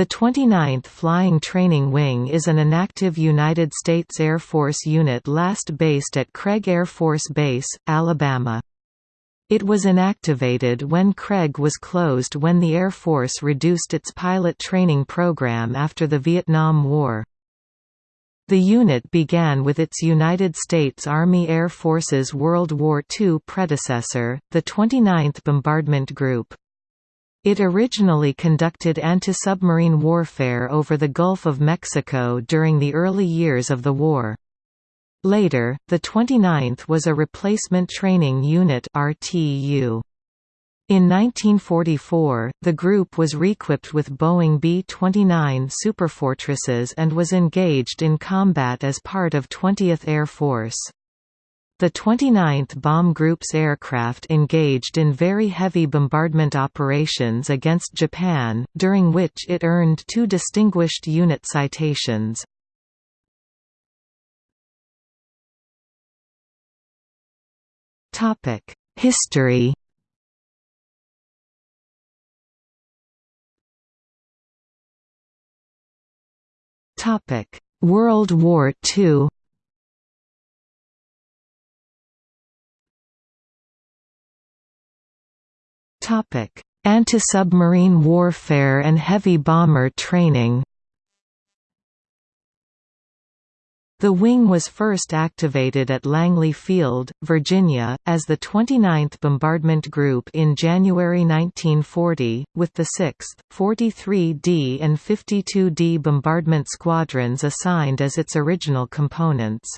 The 29th Flying Training Wing is an inactive United States Air Force unit last based at Craig Air Force Base, Alabama. It was inactivated when Craig was closed when the Air Force reduced its pilot training program after the Vietnam War. The unit began with its United States Army Air Force's World War II predecessor, the 29th Bombardment Group. It originally conducted anti-submarine warfare over the Gulf of Mexico during the early years of the war. Later, the 29th was a replacement training unit RTU. In 1944, the group was reequipped with Boeing B-29 Superfortresses and was engaged in combat as part of 20th Air Force. The 29th Bomb Group's aircraft engaged in very heavy bombardment operations against Japan, during which it earned two Distinguished Unit citations. History World War II Anti-submarine warfare and heavy bomber training The wing was first activated at Langley Field, Virginia, as the 29th Bombardment Group in January 1940, with the 6th, 43d and 52d Bombardment Squadrons assigned as its original components.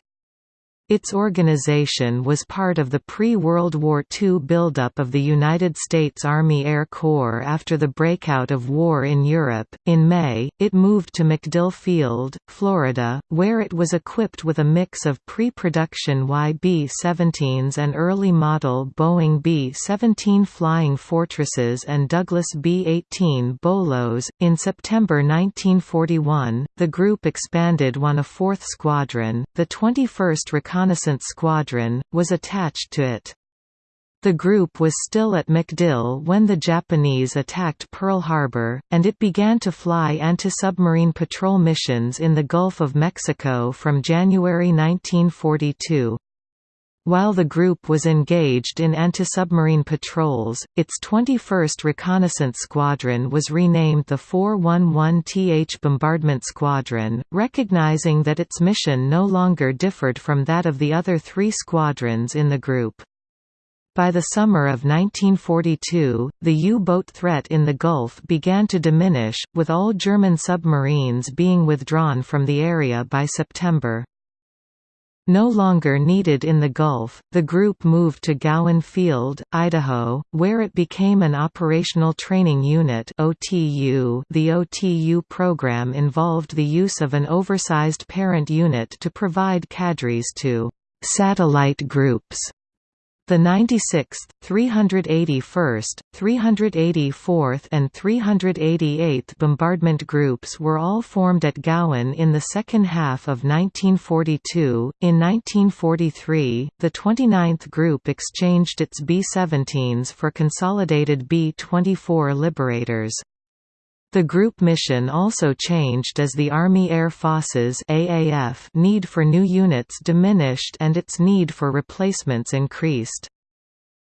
Its organization was part of the pre-World War II buildup of the United States Army Air Corps after the breakout of war in Europe. In May, it moved to MacDill Field, Florida, where it was equipped with a mix of pre-production YB-17s and early model Boeing B-17 Flying Fortresses and Douglas B-18 Bolos. In September 1941, the group expanded one a fourth squadron, the 21st Reconnaissance squadron, was attached to it. The group was still at MacDill when the Japanese attacked Pearl Harbor, and it began to fly anti-submarine patrol missions in the Gulf of Mexico from January 1942. While the group was engaged in anti-submarine patrols, its 21st Reconnaissance Squadron was renamed the 411th Bombardment Squadron, recognizing that its mission no longer differed from that of the other three squadrons in the group. By the summer of 1942, the U-boat threat in the Gulf began to diminish, with all German submarines being withdrawn from the area by September. No longer needed in the Gulf, the group moved to Gowen Field, Idaho, where it became an Operational Training Unit OTU. .The OTU program involved the use of an oversized parent unit to provide cadres to «satellite groups» The 96th, 381st, 384th and 388th Bombardment Groups were all formed at Gowen in the second half of 1942. In 1943, the 29th Group exchanged its B-17s for consolidated B-24 Liberators. The group mission also changed as the Army Air Forces AAF need for new units diminished and its need for replacements increased.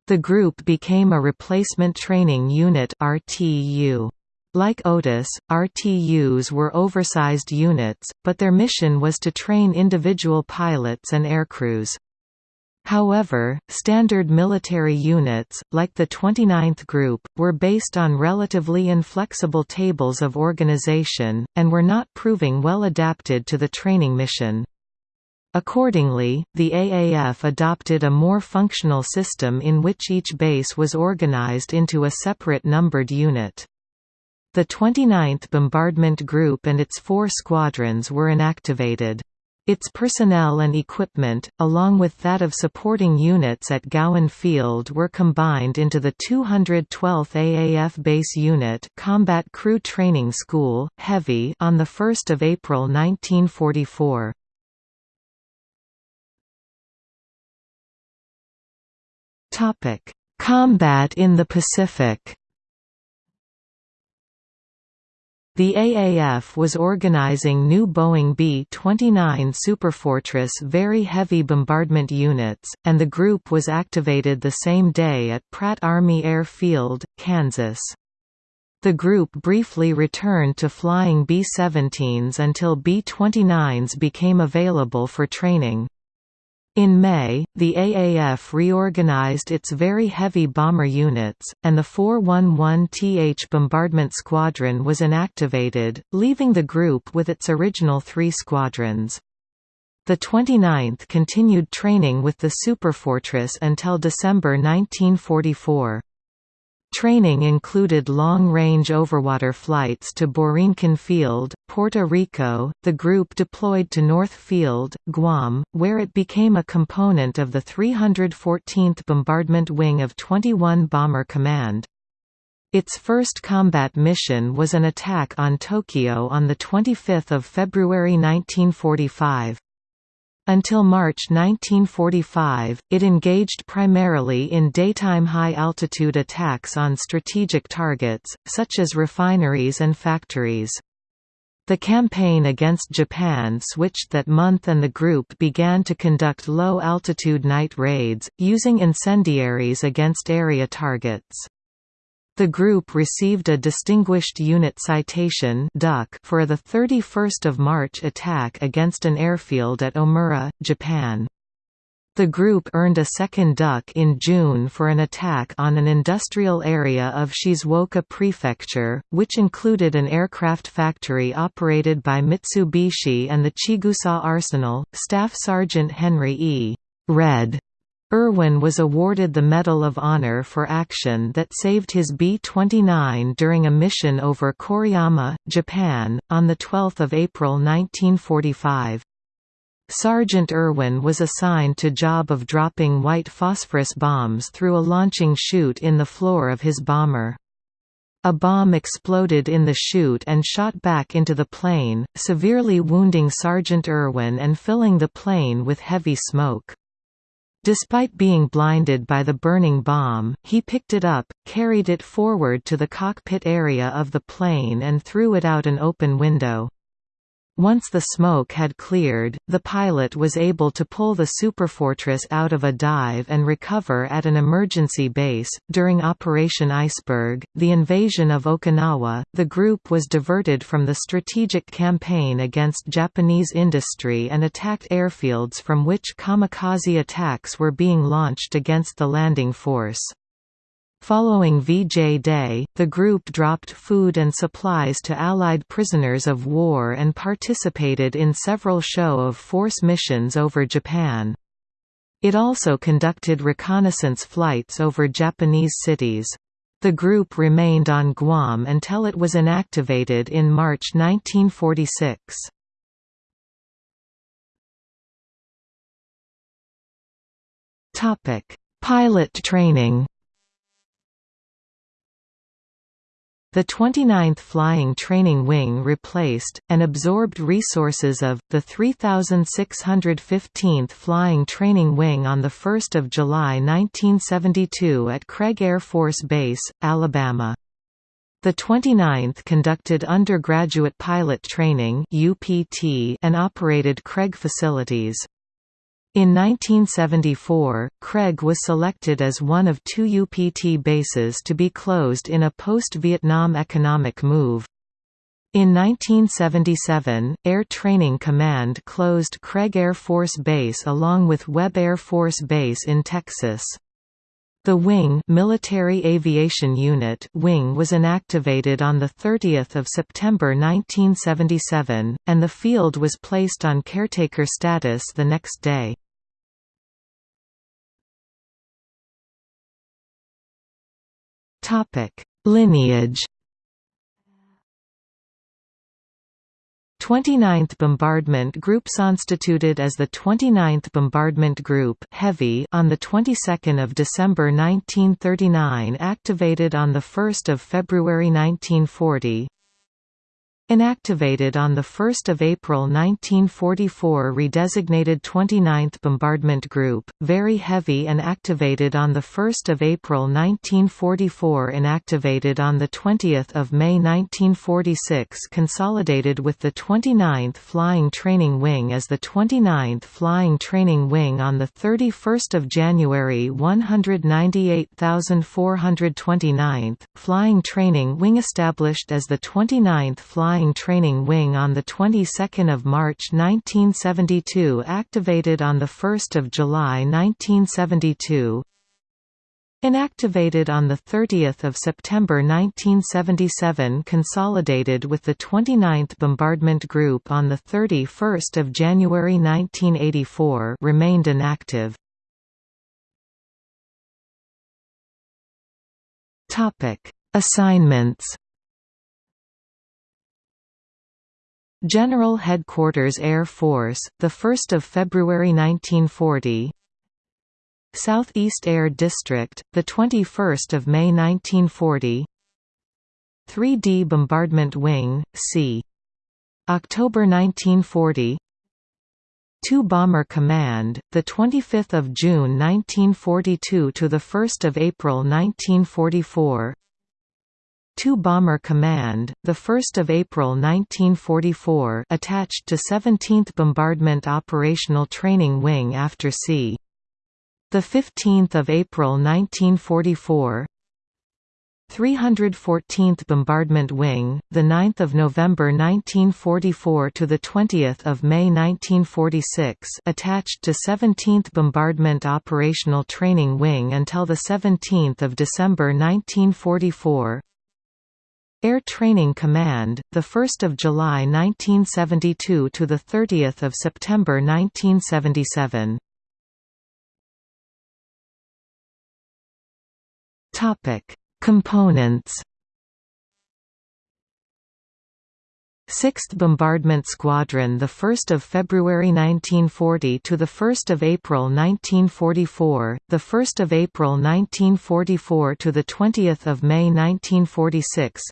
The group became a replacement training unit RTU. Like OTUs, RTUs were oversized units, but their mission was to train individual pilots and aircrews. However, standard military units, like the 29th Group, were based on relatively inflexible tables of organization, and were not proving well adapted to the training mission. Accordingly, the AAF adopted a more functional system in which each base was organized into a separate numbered unit. The 29th Bombardment Group and its four squadrons were inactivated. Its personnel and equipment, along with that of supporting units at Gowen Field were combined into the 212th AAF Base Unit Combat Crew Training School, Heavy on 1 April 1944. Combat in the Pacific The AAF was organizing new Boeing B-29 Superfortress very heavy bombardment units, and the group was activated the same day at Pratt Army Air Field, Kansas. The group briefly returned to flying B-17s until B-29s became available for training. In May, the AAF reorganized its very heavy bomber units, and the 411th Bombardment Squadron was inactivated, leaving the group with its original three squadrons. The 29th continued training with the Superfortress until December 1944. Training included long-range overwater flights to Borinquen Field, Puerto Rico. The group deployed to North Field, Guam, where it became a component of the 314th Bombardment Wing of 21 Bomber Command. Its first combat mission was an attack on Tokyo on the 25th of February 1945. Until March 1945, it engaged primarily in daytime high-altitude attacks on strategic targets, such as refineries and factories. The campaign against Japan switched that month and the group began to conduct low-altitude night raids, using incendiaries against area targets. The group received a Distinguished Unit Citation for the 31 March attack against an airfield at Omura, Japan. The group earned a second duck in June for an attack on an industrial area of Shizuoka Prefecture, which included an aircraft factory operated by Mitsubishi and the Chigusa Arsenal. Staff Sergeant Henry E. Red Erwin was awarded the Medal of Honor for action that saved his B-29 during a mission over Koriyama, Japan, on 12 April 1945. Sergeant Erwin was assigned to job of dropping white phosphorus bombs through a launching chute in the floor of his bomber. A bomb exploded in the chute and shot back into the plane, severely wounding Sergeant Erwin and filling the plane with heavy smoke. Despite being blinded by the burning bomb, he picked it up, carried it forward to the cockpit area of the plane and threw it out an open window. Once the smoke had cleared, the pilot was able to pull the Superfortress out of a dive and recover at an emergency base. During Operation Iceberg, the invasion of Okinawa, the group was diverted from the strategic campaign against Japanese industry and attacked airfields from which kamikaze attacks were being launched against the landing force. Following VJ Day, the group dropped food and supplies to Allied prisoners of war and participated in several show-of-force missions over Japan. It also conducted reconnaissance flights over Japanese cities. The group remained on Guam until it was inactivated in March 1946. Pilot training The 29th Flying Training Wing replaced, and absorbed resources of, the 3615th Flying Training Wing on 1 July 1972 at Craig Air Force Base, Alabama. The 29th conducted undergraduate pilot training and operated Craig facilities. In 1974, Craig was selected as one of two UPT bases to be closed in a post-Vietnam economic move. In 1977, Air Training Command closed Craig Air Force Base along with Webb Air Force Base in Texas. The Wing Military Aviation Unit Wing was inactivated on 30 September 1977, and the field was placed on caretaker status the next day. Topic: Lineage 29th Bombardment Group constituted as the 29th Bombardment Group Heavy on the 22nd of December 1939 activated on the 1st of February 1940 Inactivated on 1 April 1944 redesignated 29th Bombardment Group, very heavy and activated on 1 April 1944 Inactivated on 20 May 1946 consolidated with the 29th Flying Training Wing as the 29th Flying Training Wing on 31 January 198,429th, Flying Training Wing established as the 29th Flying Flying Training Wing on the 22nd of March 1972 activated on the 1st of July 1972 Inactivated on 30 September 1977 consolidated with the 29th Bombardment Group on 31 January 1984 remained inactive. Assignments General Headquarters Air Force, 1 February 1940 Southeast Air District, 21 May 1940 3D Bombardment Wing, c. October 1940 2 Bomber Command, 25 June 1942 – to 1 April 1944 2 Bomber Command, 1 April 1944 attached to 17th Bombardment Operational Training Wing after c. 15 April 1944 314th Bombardment Wing, the 9th of November 1944 to the 20th of May 1946, attached to 17th Bombardment Operational Training Wing until the 17th of December 1944. Air Training Command, 1 July 1972 to 30 September 1977. Components 6th Bombardment Squadron the 1st of February 1940 to the 1st of April 1944 the 1st of April 1944 to the 20th of May 1946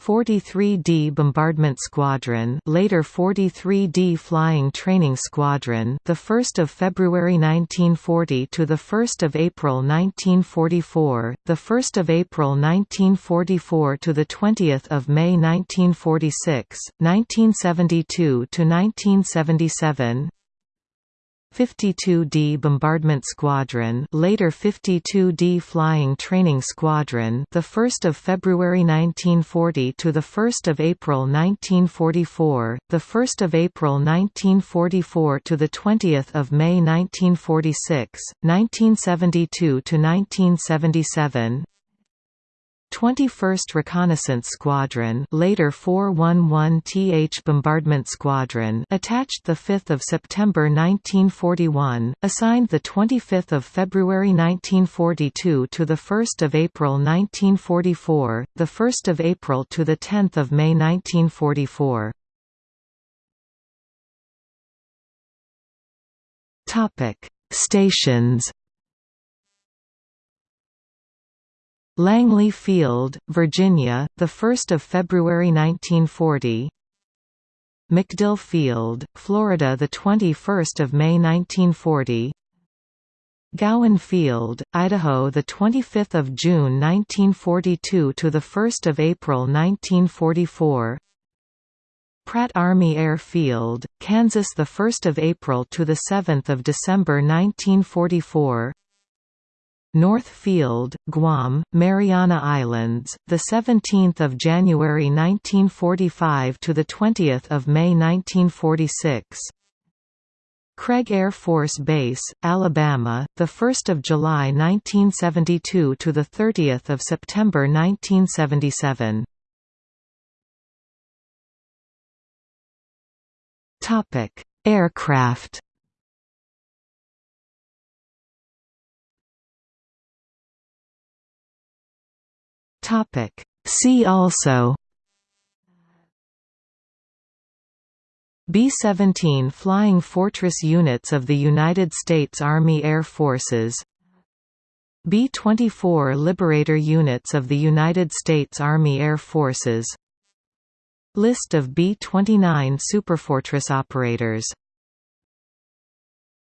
43d Bombardment Squadron, later 43d Flying Training Squadron, the 1st of February 1940 to the 1st of April 1944, the 1st of April 1944 to the 20th of May 1946, 1972 to 1977. 52d Bombardment Squadron, later 52d Flying Training Squadron, the 1st of February 1940 to the 1st of April 1944, the 1st of April 1944 to the 20th of May 1946, 1972 to 1977. 21st Reconnaissance Squadron later 411th Bombardment Squadron attached 5 September 1941, assigned 25 February 1942 to 1 April 1944, the 1 April to 10 May 1944. Stations Langley Field, Virginia, the 1st of February 1940. MacDill Field, Florida, the 21st of May 1940. Gowen Field, Idaho, the 25th of June 1942 to the 1st of April 1944. Pratt Army Air Field, Kansas, the 1st of April to the 7th of December 1944. North Field, Guam, Mariana Islands, the 17th of January 1945 to the 20th of May 1946. Craig Air Force Base, Alabama, the 1st of July 1972 to the 30th of September 1977. Topic: Aircraft Topic. See also B-17 Flying Fortress units of the United States Army Air Forces B-24 Liberator units of the United States Army Air Forces List of B-29 Superfortress operators